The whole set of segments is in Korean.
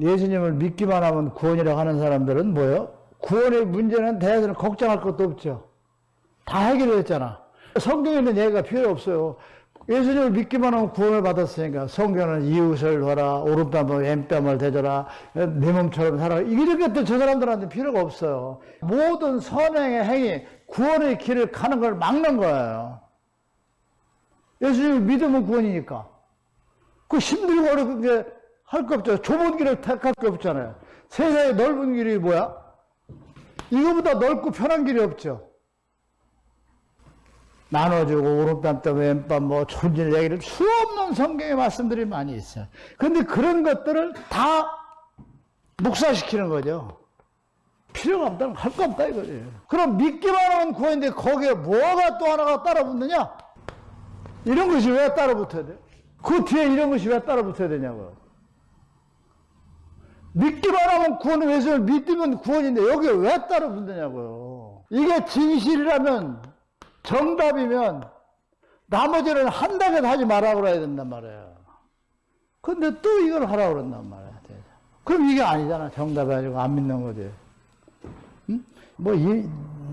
예수님을 믿기만 하면 구원이라고 하는 사람들은 뭐요? 구원의 문제는 대해서는 걱정할 것도 없죠. 다 해결됐잖아. 성경에는 얘기가 필요 없어요. 예수님을 믿기만 하면 구원을 받았으니까 성경은 이웃을 봐라 오른뺨을 왼뺨을 대줘라 내 몸처럼 살아라 이런 것도 저 사람들한테 필요가 없어요 모든 선행의 행위 구원의 길을 가는 걸 막는 거예요 예수님을 믿으면 구원이니까 그 힘들고 어렵게 할 거 없죠 좁은 길을 택할 게 없잖아요 세상에 넓은 길이 뭐야? 이거보다 넓고 편한 길이 없죠 나눠주고 오른뺨 또 왼뺨 뭐 존질 얘기를 수 없는 성경의 말씀들이 많이 있어요. 근데 그런 것들을 다 묵사시키는 거죠. 필요가 없다는 할 거 없다 이거지. 그럼 믿기만 하면 구원인데 거기에 뭐가 또 하나가 따라 붙느냐? 이런 것이 왜 따라 붙어야 돼? 그 뒤에 이런 것이 왜 따라 붙어야 되냐고요. 믿기만 하면 구원은 왜 믿으면 구원인데 여기에 왜 따라 붙느냐고요. 이게 진실이라면 정답이면 나머지는 한다고 하지 말라 그래야 된단 말이에요. 근데 또 이걸 하라고 그런단 말이야. 그럼 이게 아니잖아. 정답이 아니고 안 믿는 거지. 응? 뭐, 이,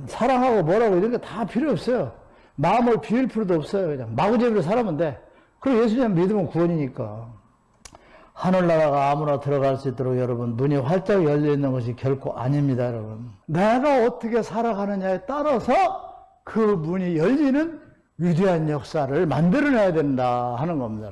사랑하고 뭐라고 이런 게 다 필요 없어요. 마음을 비울 필요도 없어요. 그냥 마구잡이로 살아면 돼. 그럼 예수님 믿으면 구원이니까. 하늘나라가 아무나 들어갈 수 있도록 여러분 문이 활짝 열려 있는 것이 결코 아닙니다, 여러분. 내가 어떻게 살아가느냐에 따라서 그 문이 열리는 위대한 역사를 만들어내야 된다 하는 겁니다.